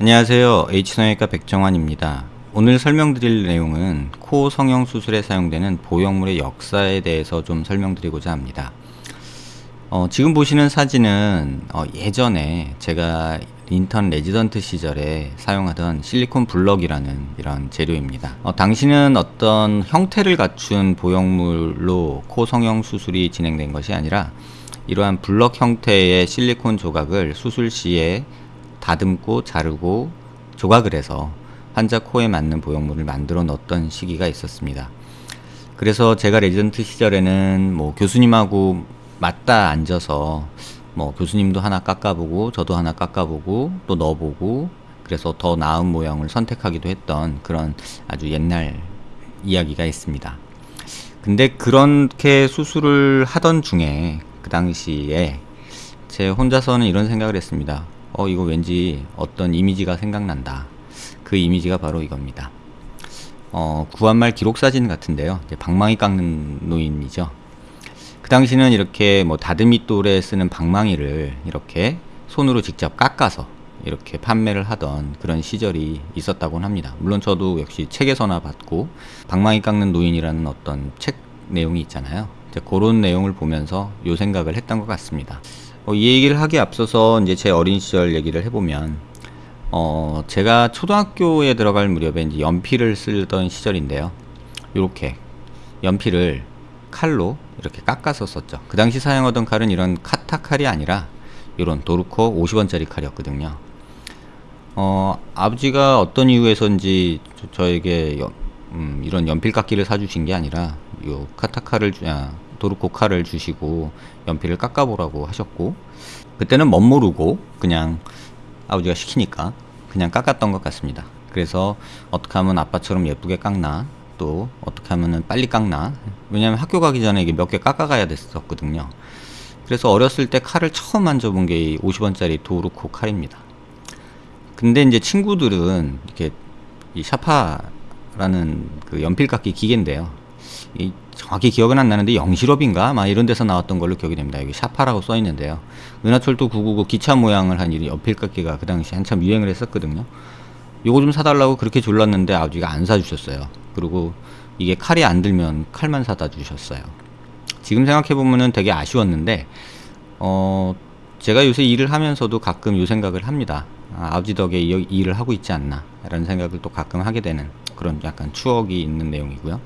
안녕하세요. H성형외과 백정환입니다. 오늘 설명드릴 내용은 코 성형 수술에 사용되는 보형물의 역사에 대해서 좀 설명드리고자 합니다. 어, 지금 보시는 사진은 어, 예전에 제가 인턴 레지던트 시절에 사용하던 실리콘 블럭이라는 이런 재료입니다 어, 당시는 어떤 형태를 갖춘 보형물로 코 성형 수술이 진행된 것이 아니라 이러한 블럭 형태의 실리콘 조각을 수술 시에 다듬고 자르고 조각을 해서 환자 코에 맞는 보형물을 만들어 넣었던 시기가 있었습니다. 그래서 제가 레지던트 시절에는 뭐 교수님하고 맞다 앉아서 뭐 교수님도 하나 깎아보고 저도 하나 깎아보고 또 넣어보고 그래서 더 나은 모양을 선택하기도 했던 그런 아주 옛날 이야기가 있습니다. 근데 그렇게 수술을 하던 중에 그 당시에 제 혼자서는 이런 생각을 했습니다. 어 이거 왠지 어떤 이미지가 생각난다 그 이미지가 바로 이겁니다 어 구한말 기록사진 같은데요 방망이 깎는 노인이죠 그 당시는 이렇게 뭐 다듬이 돌에 쓰는 방망이를 이렇게 손으로 직접 깎아서 이렇게 판매를 하던 그런 시절이 있었다고 합니다. 물론 저도 역시 책에서나 봤고 방망이 깎는 노인이라는 어떤 책 내용이 있잖아요. 그런 내용을 보면서 요 생각을 했던 것 같습니다. 어, 이 얘기를 하기 앞서서 이제 제 어린 시절 얘기를 해보면 어 제가 초등학교에 들어갈 무렵에 이제 연필을 쓰던 시절인데요. 이렇게 연필을 칼로 이렇게 깎아서 썼죠. 그 당시 사용하던 칼은 이런 카타 칼이 아니라 이런 도르코 50원짜리 칼이었거든요. 어 아버지가 어떤 이유에서인지 저, 에게 음, 이런 연필 깎기를 사주신 게 아니라 요 카타 칼을 아, 도르코 칼을 주시고 연필을 깎아보라고 하셨고 그때는 멋모르고 그냥 아버지가 시키니까 그냥 깎았던 것 같습니다. 그래서 어떻게 하면 아빠처럼 예쁘게 깎나 또 어떻게 하면 빨리 깎나 왜냐면 학교 가기 전에 이게 몇 개 깎아가야 됐었거든요 그래서 어렸을 때 칼을 처음 만져본 게 50원짜리 도르코 칼입니다 근데 이제 친구들은 이렇게 이 샤파라는 그 연필 깎기 기계인데요 이 정확히 기억은 안 나는데 영실업인가 막 이런 데서 나왔던 걸로 기억이 됩니다. 여기 샤파라고 써 있는데요. 은하철도 999 기차 모양을 한 연필깎이가 그 당시 한참 유행을 했었거든요. 요거 좀 사달라고 그렇게 졸랐는데 아버지가 안 사주셨어요. 그리고 이게 칼이 안 들면 칼만 사다 주셨어요. 지금 생각해보면은 되게 아쉬웠는데 어 제가 요새 일을 하면서도 가끔 요 생각을 합니다. 아, 아버지 덕에 이, 일을 하고 있지 않나 라는 생각을 또 가끔 하게 되는 그런 약간 추억이 있는 내용이고요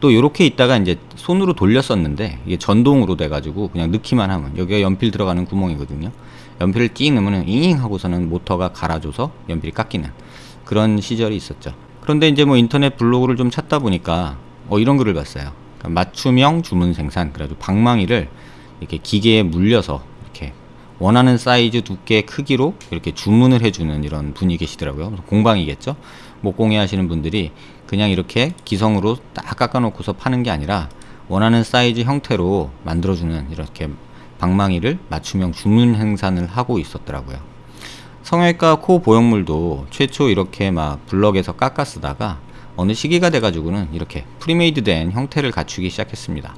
또 이렇게 있다가 이제 손으로 돌렸었는데 이게 전동으로 돼 가지고 그냥 넣기만 하면 여기가 연필 들어가는 구멍이거든요 연필을 띵 넣으면 잉 하고서는 모터가 갈아줘서 연필이 깎이는 그런 시절이 있었죠. 그런데 이제 뭐 인터넷 블로그를 좀 찾다 보니까 어 이런 글을 봤어요. 그러니까 맞춤형 주문 생산 그래가지고 방망이를 이렇게 기계에 물려서 원하는 사이즈 두께 크기로 이렇게 주문을 해주는 이런 분이 계시더라고요. 공방이겠죠? 목공예 하시는 분들이 그냥 이렇게 기성으로 딱 깎아 놓고서 파는 게 아니라 원하는 사이즈 형태로 만들어주는 이렇게 방망이를 맞춤형 주문 생산을 하고 있었더라고요 성형외과 코 보형물도 최초 이렇게 막 블럭에서 깎아 쓰다가 어느 시기가 돼 가지고는 이렇게 premade 된 형태를 갖추기 시작했습니다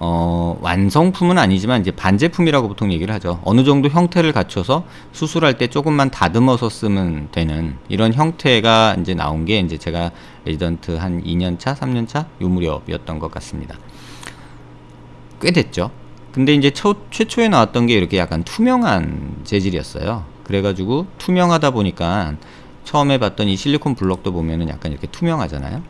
어, 완성품은 아니지만 이제 반제품이라고 보통 얘기를 하죠. 어느 정도 형태를 갖춰서 수술할 때 조금만 다듬어서 쓰면 되는 이런 형태가 이제 나온 게 이제 제가 레지던트 한 2년차, 3년차 요 무렵이었던 것 같습니다. 꽤 됐죠. 근데 이제 초, 최초에 나왔던 게 이렇게 약간 투명한 재질이었어요. 그래가지고 투명하다 보니까 처음에 봤던 이 실리콘 블럭도 보면은 약간 이렇게 투명하잖아요.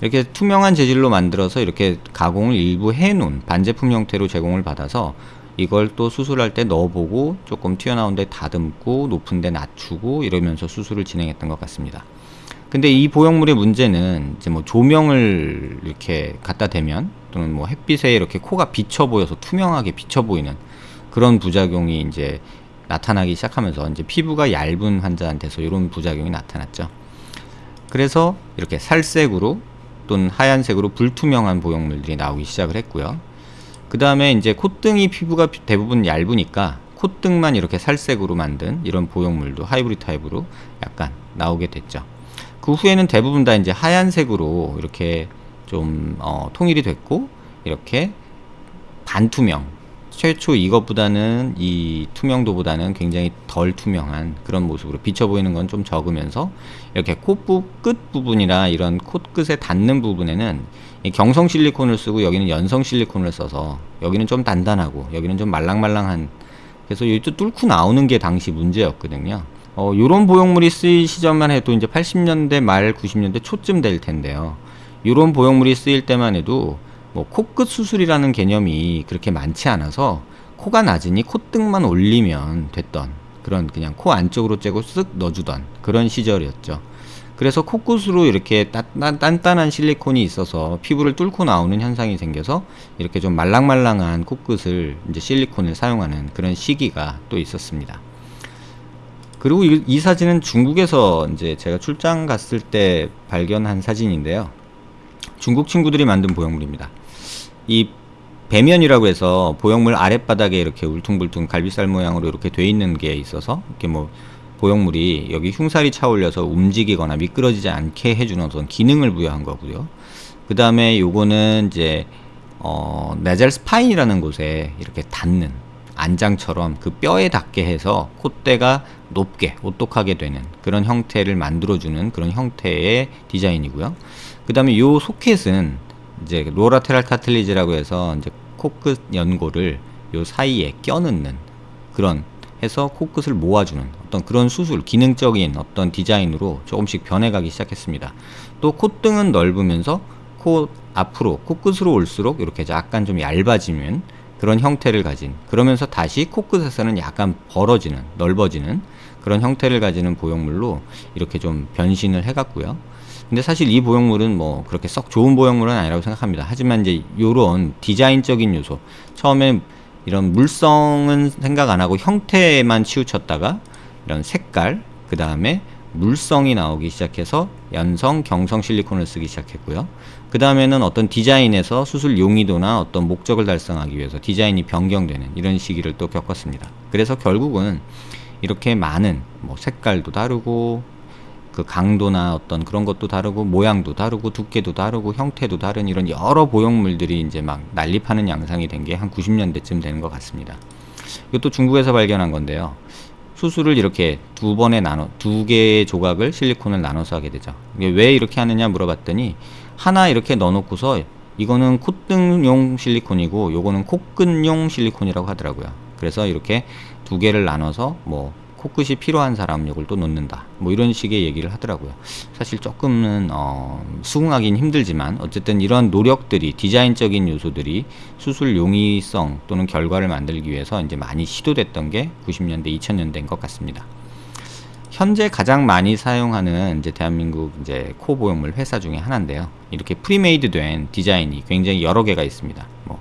이렇게 투명한 재질로 만들어서 이렇게 가공을 일부 해놓은 반제품 형태로 제공을 받아서 이걸 또 수술할 때 넣어보고 조금 튀어나온 데 다듬고 높은 데 낮추고 이러면서 수술을 진행했던 것 같습니다. 근데 이 보형물의 문제는 이제 뭐 조명을 이렇게 갖다 대면 또는 뭐 햇빛에 이렇게 코가 비쳐 보여서 투명하게 비쳐 보이는 그런 부작용이 이제 나타나기 시작하면서 이제 피부가 얇은 환자한테서 이런 부작용이 나타났죠. 그래서 이렇게 살색으로 또는 하얀색으로 불투명한 보형물들이 나오기 시작을 했고요. 그 다음에 이제 콧등이 피부가 대부분 얇으니까 콧등만 이렇게 살색으로 만든 이런 보형물도 하이브리 타입으로 약간 나오게 됐죠. 그 후에는 대부분 다 이제 하얀색으로 이렇게 좀 어, 통일이 됐고 이렇게 반투명 최초 이것보다는 이 투명도보다는 굉장히 덜 투명한 그런 모습으로 비쳐 보이는 건 좀 적으면서 이렇게 코끝 부분이나 이런 콧끝에 닿는 부분에는 경성 실리콘을 쓰고 여기는 연성 실리콘을 써서 여기는 좀 단단하고 여기는 좀 말랑말랑한 그래서 또 뚫고 나오는 게 당시 문제였거든요. 어, 요런 보형물이 쓰일 시점만 해도 이제 80년대 말 90년대 초쯤 될 텐데요. 요런 보형물이 쓰일 때만 해도 뭐 코끝 수술이라는 개념이 그렇게 많지 않아서 코가 낮으니 콧등만 올리면 됐던 그런 그냥 코 안쪽으로 째고 쓱 넣어주던 그런 시절이었죠. 그래서 코끝으로 이렇게 단단한 실리콘이 있어서 피부를 뚫고 나오는 현상이 생겨서 이렇게 좀 말랑말랑한 코끝을 이제 실리콘을 사용하는 그런 시기가 또 있었습니다. 그리고 이, 이 사진은 중국에서 이제 제가 출장 갔을 때 발견한 사진인데요. 중국 친구들이 만든 보형물입니다. 이 배면이라고 해서 보형물 아랫바닥에 이렇게 울퉁불퉁 갈비살 모양으로 이렇게 돼 있는 게 있어서 이렇게 뭐 보형물이 여기 흉살이 차올려서 움직이거나 미끄러지지 않게 해주는 어떤 기능을 부여한 거고요. 그 다음에 요거는 이제 어, nasal spine이라는 곳에 이렇게 닿는 안장처럼 그 뼈에 닿게 해서 콧대가 높게 오똑하게 되는 그런 형태를 만들어주는 그런 형태의 디자인이고요. 그 다음에 요 소켓은 이제 로라테랄 카틀리지라고 해서 이제 코끝 연골을 요 사이에 껴넣는 그런 해서 코끝을 모아주는 어떤 그런 수술 기능적인 어떤 디자인으로 조금씩 변해가기 시작했습니다. 또 콧등은 넓으면서 코 앞으로 코끝으로 올수록 이렇게 약간 좀 얇아지면 그런 형태를 가진 그러면서 다시 코끝에서는 약간 벌어지는 넓어지는 그런 형태를 가지는 보형물로 이렇게 좀 변신을 해갔고요. 근데 사실 이 보형물은 뭐 그렇게 썩 좋은 보형물은 아니라고 생각합니다. 하지만 이제 요런 디자인적인 요소 처음에 이런 물성은 생각 안 하고 형태에만 치우쳤다가 이런 색깔 그 다음에 물성이 나오기 시작해서 연성, 경성 실리콘을 쓰기 시작했고요. 그 다음에는 어떤 디자인에서 수술 용이도나 어떤 목적을 달성하기 위해서 디자인이 변경되는 이런 시기를 또 겪었습니다. 그래서 결국은 이렇게 많은 뭐 색깔도 다르고 그 강도나 어떤 그런 것도 다르고 모양도 다르고 두께도 다르고 형태도 다른 이런 여러 보형물들이 이제 막 난립하는 양상이 된 게 한 90년대쯤 되는 것 같습니다. 이것도 중국에서 발견한 건데요. 수술을 이렇게 두 번에 나눠 두 개의 조각을 실리콘을 나눠서 하게 되죠. 왜 이렇게 하느냐 물어봤더니 하나 이렇게 넣어놓고서 이거는 콧등용 실리콘이고 요거는 코끝용 실리콘이라고 하더라고요. 그래서 이렇게 두 개를 나눠서 뭐 코끝이 필요한 사람 요걸 또 놓는다. 뭐 이런 식의 얘기를 하더라고요. 사실 조금은 어, 수긍하기는 힘들지만 어쨌든 이런 노력들이 디자인적인 요소들이 수술 용이성 또는 결과를 만들기 위해서 이제 많이 시도됐던 게 90년대 2000년대인 것 같습니다. 현재 가장 많이 사용하는 이제 대한민국 이제 코 보형물 회사 중에 하나인데요. 이렇게 premade 된 디자인이 굉장히 여러 개가 있습니다. 뭐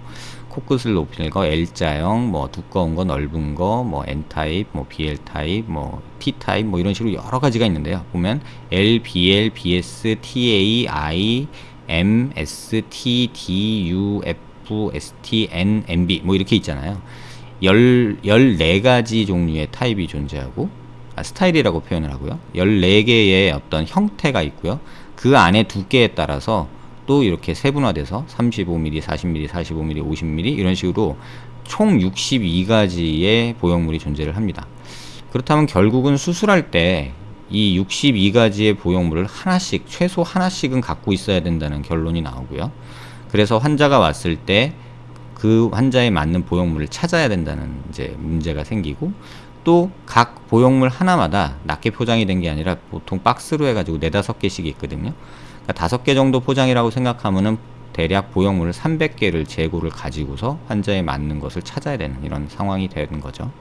코끝을 높이는 거 L자형, 뭐 두꺼운 거, 넓은 거, 뭐 N 타입, 뭐 BL 타입, 뭐 T 타입, 뭐 이런 식으로 여러 가지가 있는데요. 보면 L, BL, BS, TA, I, M, S, T, D, U, F, S, T, N, MB 뭐 이렇게 있잖아요. 열, 14가지 종류의 타입이 존재하고 아, 스타일이라고 표현을 하고요. 14개의 어떤 형태가 있고요. 그 안에 두께에 따라서 또 이렇게 세분화돼서 35mm, 40mm, 45mm, 50mm 이런 식으로 총 62가지의 보형물이 존재를 합니다. 그렇다면 결국은 수술할 때 이 62가지의 보형물을 하나씩 최소 하나씩은 갖고 있어야 된다는 결론이 나오고요. 그래서 환자가 왔을 때 그 환자에 맞는 보형물을 찾아야 된다는 이제 문제가 생기고 또각 보형물 하나마다 낮게 포장이 된 게 아니라 보통 박스로 해가지고 네다섯 개씩 있거든요. 그러니까 다섯 개 정도 포장이라고 생각하면은 대략 보형물을 300개를 재고를 가지고서 환자에 맞는 것을 찾아야 되는 이런 상황이 되는 거죠.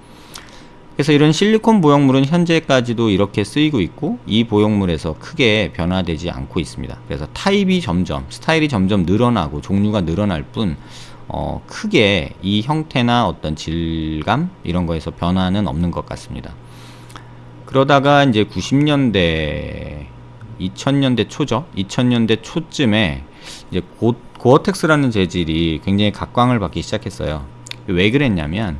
그래서 이런 실리콘 보형물은 현재까지도 이렇게 쓰이고 있고 이 보형물에서 크게 변화되지 않고 있습니다. 그래서 타입이 점점 스타일이 점점 늘어나고 종류가 늘어날 뿐 어, 크게 이 형태나 어떤 질감 이런 거에서 변화는 없는 것 같습니다. 그러다가 이제 90년대 2000년대 초죠. 2000년대 초쯤에 이제 고, 고어텍스라는 재질이 굉장히 각광을 받기 시작했어요. 왜 그랬냐면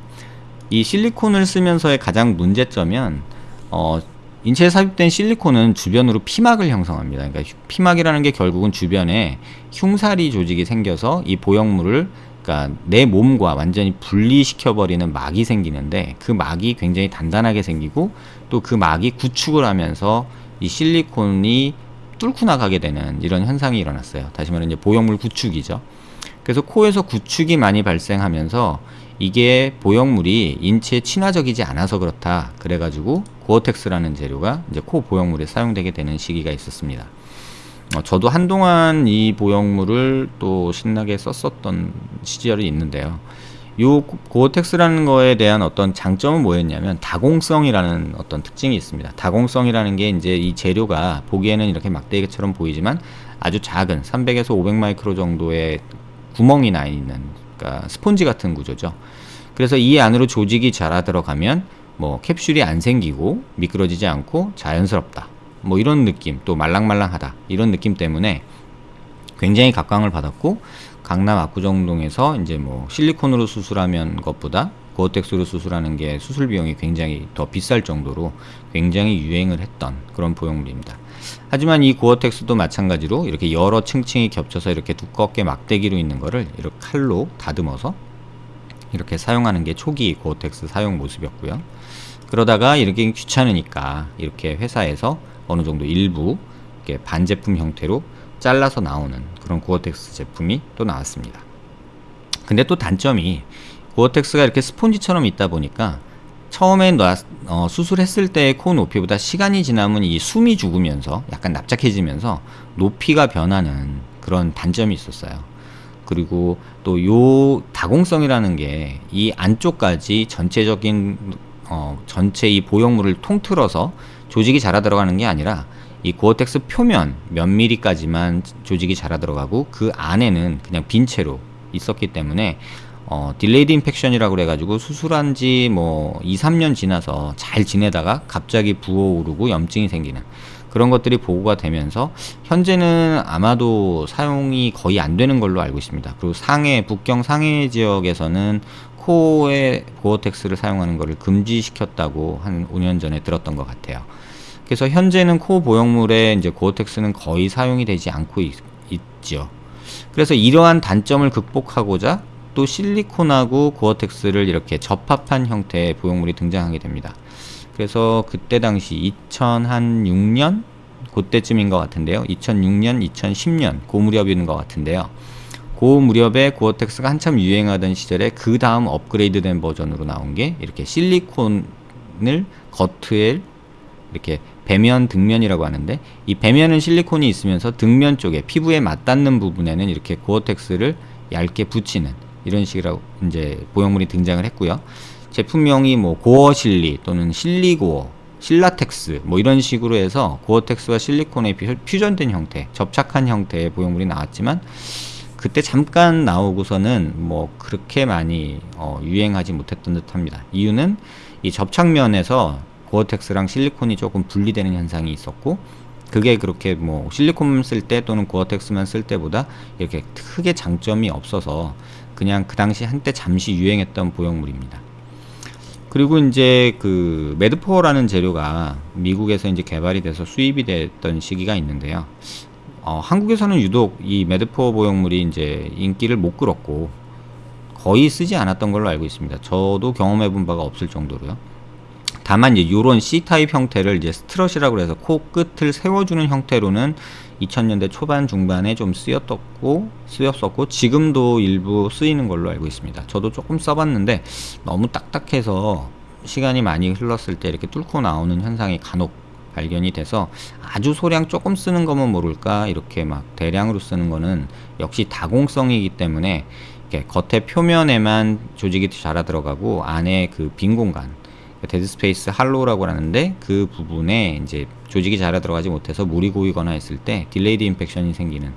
이 실리콘을 쓰면서의 가장 문제점은 어, 인체에 삽입된 실리콘은 주변으로 피막을 형성합니다. 그러니까 피막이라는 게 결국은 주변에 흉사리 조직이 생겨서 이 보형물을 그러니까 내 몸과 완전히 분리시켜 버리는 막이 생기는데 그 막이 굉장히 단단하게 생기고 또 그 막이 구축을 하면서 이 실리콘이 뚫고 나가게 되는 이런 현상이 일어났어요. 다시 말하면 이제 보형물 구축이죠. 그래서 코에서 구축이 많이 발생하면서 이게 보형물이 인체에 친화적이지 않아서 그렇다. 그래가지고 고어텍스라는 재료가 이제 코 보형물에 사용되게 되는 시기가 있었습니다. 어, 저도 한동안 이 보형물을 또 신나게 썼었던 시절이 있는데요. 요 고어텍스라는 거에 대한 어떤 장점은 뭐였냐면 다공성이라는 어떤 특징이 있습니다. 다공성이라는 게 이제 이 재료가 보기에는 이렇게 막대기처럼 보이지만 아주 작은 300에서 500 마이크로 정도의 구멍이 나 있는 그러니까 스폰지 같은 구조죠. 그래서 이 안으로 조직이 자라 들어가면 뭐 캡슐이 안 생기고 미끄러지지 않고 자연스럽다. 뭐 이런 느낌 또 말랑말랑하다 이런 느낌 때문에 굉장히 각광을 받았고 강남 압구정동에서 이제 뭐 실리콘으로 수술하면 것보다 고어텍스로 수술하는 게 수술 비용이 굉장히 더 비쌀 정도로 굉장히 유행을 했던 그런 보형물입니다. 하지만 이 고어텍스도 마찬가지로 이렇게 여러 층층이 겹쳐서 이렇게 두껍게 막대기로 있는 거를 이렇게 칼로 다듬어서 이렇게 사용하는 게 초기 고어텍스 사용 모습이었고요. 그러다가 이렇게 귀찮으니까 이렇게 회사에서 어느 정도 일부 반제품 형태로 잘라서 나오는 그런 고어텍스 제품이 또 나왔습니다. 근데 또 단점이 고어텍스가 이렇게 스폰지처럼 있다 보니까 처음에 놔, 어, 수술했을 때의 코 높이보다 시간이 지나면 이 숨이 죽으면서 약간 납작해지면서 높이가 변하는 그런 단점이 있었어요. 그리고 또 요 다공성이라는 게 이 안쪽까지 전체적인 어, 전체 이 보형물을 통틀어서 조직이 자라 들어가는 게 아니라 이 고어텍스 표면 몇 미리까지만 조직이 자라 들어가고 그 안에는 그냥 빈 채로 있었기 때문에 어, delayed infection이라고 그래가지고 수술한 지 뭐 2, 3년 지나서 잘 지내다가 갑자기 부어오르고 염증이 생기는 그런 것들이 보고가 되면서 현재는 아마도 사용이 거의 안 되는 걸로 알고 있습니다. 그리고 상해, 북경 상해 지역에서는 코에 고어텍스를 사용하는 것을 금지시켰다고 한 5년 전에 들었던 것 같아요. 그래서 현재는 코 보형물에 이제 고어텍스는 거의 사용이 되지 않고 있, 있죠. 그래서 이러한 단점을 극복하고자 또 실리콘하고 고어텍스를 이렇게 접합한 형태의 보형물이 등장하게 됩니다. 그래서 그때 당시 2006년 그때쯤인 것 같은데요. 2006년, 2010년 고 무렵인 것 같은데요. 고 무렵에 고어텍스가 한참 유행하던 시절에 그 다음 업그레이드된 버전으로 나온 게 이렇게 실리콘을 겉에 이렇게 배면 등면이라고 하는데 이 배면은 실리콘이 있으면서 등면 쪽에 피부에 맞닿는 부분에는 이렇게 고어텍스를 얇게 붙이는 이런 식으로 이제 보형물이 등장을 했고요. 제품명이 뭐 고어실리 또는 실리고어, 실라텍스 뭐 이런 식으로 해서 고어텍스와 실리콘의 퓨전된 형태, 접착한 형태의 보형물이 나왔지만 그때 잠깐 나오고서는 뭐 그렇게 많이 어, 유행하지 못했던 듯합니다. 이유는 이 접착면에서 고어텍스랑 실리콘이 조금 분리되는 현상이 있었고 그게 그렇게 뭐 실리콘 쓸 때 또는 고어텍스만 쓸 때보다 이렇게 크게 장점이 없어서 그냥 그 당시 한때 잠시 유행했던 보형물입니다. 그리고 이제 그 Medpor라는 재료가 미국에서 이제 개발이 돼서 수입이 됐던 시기가 있는데요. 어, 한국에서는 유독 이 Medpor 보형물이 이제 인기를 못 끌었고 거의 쓰지 않았던 걸로 알고 있습니다. 저도 경험해 본 바가 없을 정도로요. 다만 이제 요런 C타입 형태를 이제 strut이라고 해서 코 끝을 세워주는 형태로는 2000년대 초반 중반에 좀 쓰였었고 쓰였었고 지금도 일부 쓰이는 걸로 알고 있습니다. 저도 조금 써봤는데 너무 딱딱해서 시간이 많이 흘렀을 때 이렇게 뚫고 나오는 현상이 간혹 발견이 돼서 아주 소량 조금 쓰는 거면 모를까 이렇게 막 대량으로 쓰는 거는 역시 다공성이기 때문에 이렇게 겉에 표면에만 조직이 자라 들어가고 안에 그 빈 공간 dead space hollow라고 하는데 그 부분에 이제 조직이 잘 들어가지 못해서 물이 고이거나 했을 때 delayed infection이 생기는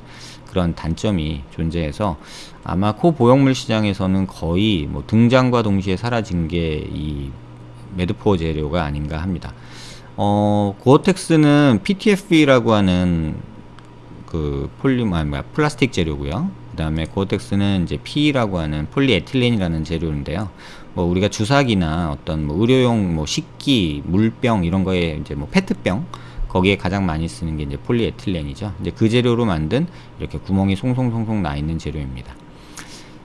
그런 단점이 존재해서 아마 코 보형물 시장에서는 거의 뭐 등장과 동시에 사라진 게 이 Medpor 재료가 아닌가 합니다. 어, 고어텍스는 PTFE라고 하는 그 폴리머, 아, 뭐야, 플라스틱 재료고요. 그 다음에 고어텍스는 이제 PE라고 하는 폴리에틸렌이라는 재료인데요. 뭐 우리가 주사기나 어떤 뭐 의료용 뭐 식기, 물병 이런 거에 이제 뭐 페트병 거기에 가장 많이 쓰는 게 이제 폴리에틸렌이죠. 이제 그 재료로 만든 이렇게 구멍이 송송송송 나 있는 재료입니다.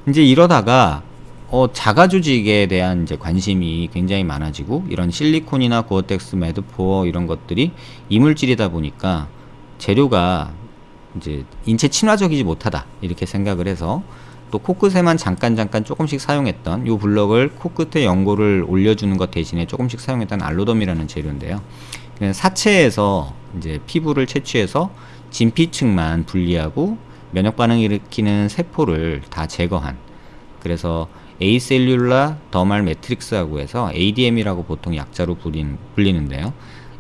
이제 이러다가 어, 자가 조직에 대한 이제 관심이 굉장히 많아지고 이런 실리콘이나 고어텍스, Medpor 이런 것들이 이물질이다 보니까 재료가 이제 인체 친화적이지 못하다 이렇게 생각을 해서 또 코끝에만 잠깐 잠깐 조금씩 사용했던 이 블럭을 코끝에 연골을 올려주는 것 대신에 조금씩 사용했던 AlloDerm이라는 재료인데요. 사체에서 이제 피부를 채취해서 진피층만 분리하고 면역 반응 일으키는 세포를 다 제거한 그래서 acellular dermal matrix라고 해서 ADM이라고 보통 약자로 불린, 불리는데요.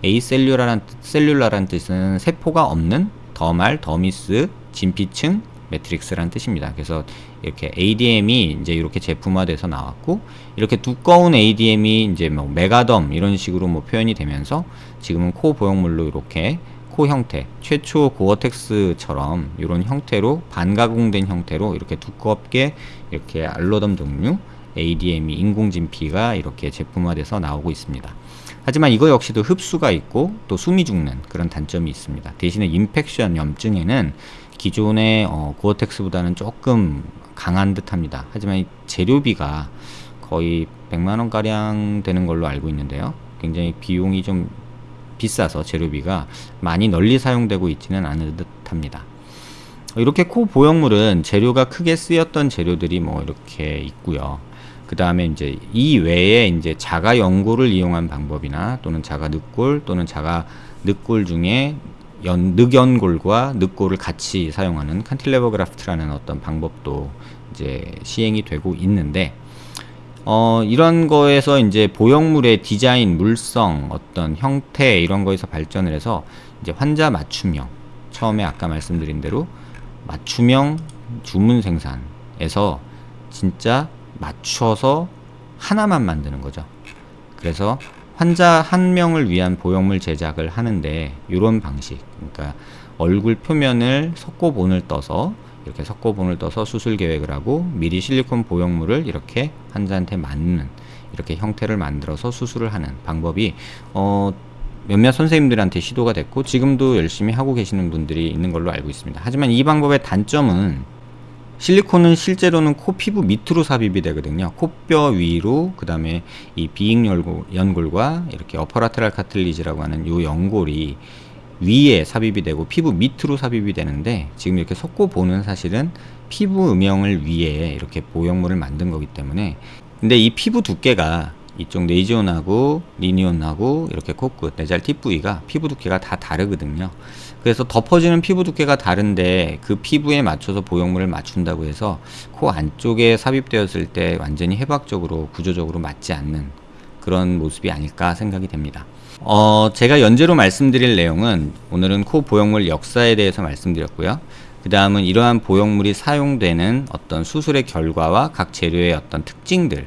acellular란 cellular란 뜻은 세포가 없는 dermal, dermis, 진피층, matrix라는 뜻입니다. 그래서 이렇게 ADM이 이제 이렇게 제품화돼서 나왔고 이렇게 두꺼운 ADM이 이제 뭐 MegaDerm 이런 식으로 뭐 표현이 되면서 지금은 코 보형물로 이렇게 코 형태 최초 고어텍스처럼 이런 형태로 반가공된 형태로 이렇게 두껍게 이렇게 AlloDerm 종류 ADM이 인공진피가 이렇게 제품화돼서 나오고 있습니다. 하지만 이거 역시도 흡수가 있고 또 숨이 죽는 그런 단점이 있습니다. 대신에 infection 염증에는 기존의 어, 고어텍스보다는 조금 강한 듯 합니다. 하지만 이 재료비가 거의 100만원 가량 되는 걸로 알고 있는데요. 굉장히 비용이 좀 비싸서 재료비가 많이 널리 사용되고 있지는 않은 듯 합니다. 이렇게 코 보형물은 재료가 크게 쓰였던 재료들이 뭐 이렇게 있고요. 그 다음에 이제 이 외에 이제 자가 연골을 이용한 방법이나 또는 자가 늑골 또는 자가 늑골 중에 연, 늑연골과 늑골을 같이 사용하는 칸틸레버 그라프트라는 어떤 방법도 이제 시행이 되고 있는데 어, 이런 거에서 이제 보형물의 디자인, 물성, 어떤 형태 이런 거에서 발전을 해서 이제 환자 맞춤형 처음에 아까 말씀드린 대로 맞춤형 주문 생산에서 진짜 맞춰서 하나만 만드는 거죠. 그래서 환자 한 명을 위한 보형물 제작을 하는데 이런 방식 그러니까 얼굴 표면을 석고본을 떠서 이렇게 석고본을 떠서 수술 계획을 하고 미리 실리콘 보형물을 이렇게 환자한테 맞는 이렇게 형태를 만들어서 수술을 하는 방법이 어 몇몇 선생님들한테 시도가 됐고 지금도 열심히 하고 계시는 분들이 있는 걸로 알고 있습니다. 하지만 이 방법의 단점은 실리콘은 실제로는 코 피부 밑으로 삽입이 되거든요. 코뼈 위로 그 다음에 이 비익 연골과 이렇게 어퍼라테랄 카틀리지라고 하는 요 연골이 위에 삽입이 되고 피부 밑으로 삽입이 되는데 지금 이렇게 섞고 보는 사실은 피부 음영을 위해 이렇게 보형물을 만든 거기 때문에 근데 이 피부 두께가 이쪽 네이지온하고 리니온하고 이렇게 코끝 내잘 팁 부위가 피부 두께가 다 다르거든요 그래서 덮어지는 피부 두께가 다른데 그 피부에 맞춰서 보형물을 맞춘다고 해서 코 안쪽에 삽입되었을 때 완전히 해박적으로 구조적으로 맞지 않는 그런 모습이 아닐까 생각이 됩니다 어, 제가 연재로 말씀드릴 내용은 오늘은 코 보형물 역사에 대해서 말씀드렸고요 그 다음은 이러한 보형물이 사용되는 어떤 수술의 결과와 각 재료의 어떤 특징들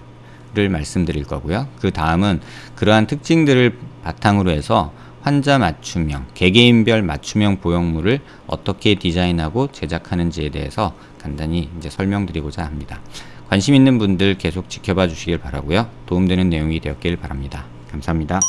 를 말씀드릴 거고요. 그 다음은 그러한 특징들을 바탕으로 해서 환자 맞춤형, 개개인별 맞춤형 보형물을 어떻게 디자인하고 제작하는지에 대해서 간단히 이제 설명드리고자 합니다. 관심 있는 분들 계속 지켜봐 주시길 바라고요. 도움되는 내용이 되었길 바랍니다. 감사합니다.